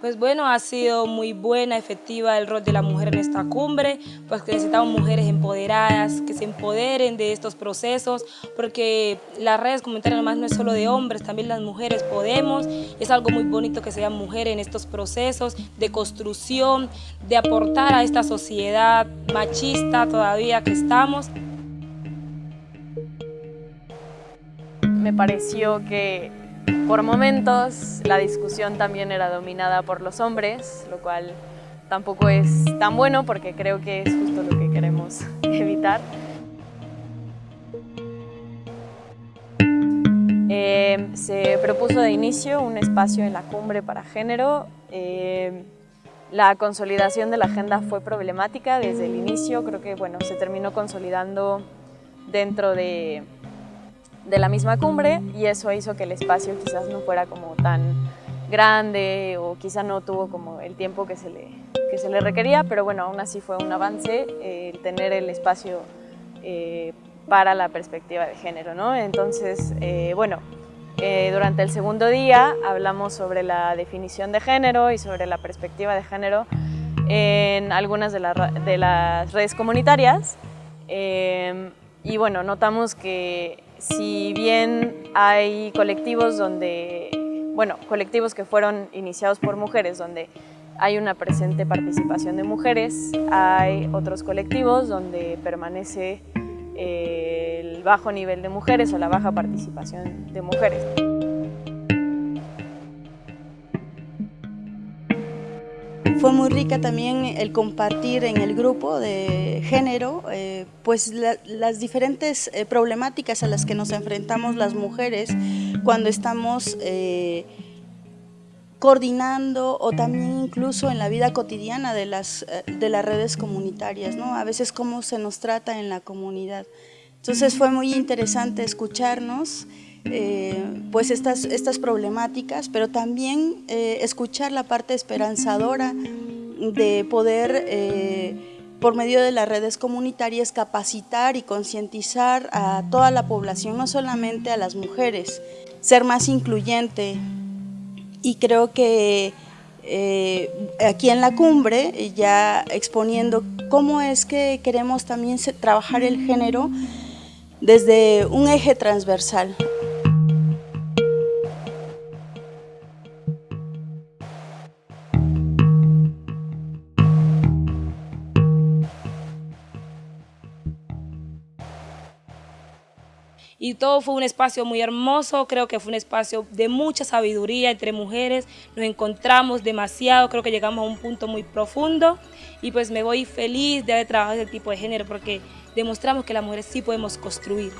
Pues bueno, ha sido muy buena, efectiva el rol de la mujer en esta cumbre, pues que necesitamos mujeres empoderadas, que se empoderen de estos procesos, porque las redes comunitarias más no es solo de hombres, también las mujeres podemos, es algo muy bonito que sean mujeres en estos procesos de construcción, de aportar a esta sociedad machista todavía que estamos. Me pareció que por momentos la discusión también era dominada por los hombres, lo cual tampoco es tan bueno porque creo que es justo lo que queremos evitar. Eh, se propuso de inicio un espacio en la cumbre para género. Eh, la consolidación de la agenda fue problemática desde el inicio, creo que bueno, se terminó consolidando dentro de de la misma cumbre y eso hizo que el espacio quizás no fuera como tan grande o quizá no tuvo como el tiempo que se le, que se le requería, pero bueno, aún así fue un avance el tener el espacio eh, para la perspectiva de género, ¿no? Entonces, eh, bueno, eh, durante el segundo día hablamos sobre la definición de género y sobre la perspectiva de género en algunas de, de las redes comunitarias y bueno, notamos que si bien hay colectivos donde, bueno, colectivos que fueron iniciados por mujeres, donde hay una presente participación de mujeres, hay otros colectivos donde permanece eh, el bajo nivel de mujeres o la baja participación de mujeres. Fue muy rica también el compartir en el grupo de género eh, pues las diferentes eh, problemáticas a las que nos enfrentamos las mujeres cuando estamos eh, coordinando o también incluso en la vida cotidiana de las, de las redes comunitarias, ¿no? a veces cómo se nos trata en la comunidad. Entonces fue muy interesante escucharnos eh, pues estas, estas problemáticas, pero también eh, escuchar la parte esperanzadora de poder, eh, por medio de las redes comunitarias, capacitar y concientizar a toda la población, no solamente a las mujeres, ser más incluyente. Y creo que aquí en la cumbre, ya exponiendo cómo es que queremos también trabajar el género desde un eje transversal. Y todo fue un espacio muy hermoso, creo que fue un espacio de mucha sabiduría entre mujeres, nos encontramos demasiado, creo que llegamos a un punto muy profundo y pues me voy feliz de haber trabajado ese tipo de género porque demostramos que las mujeres sí podemos construir.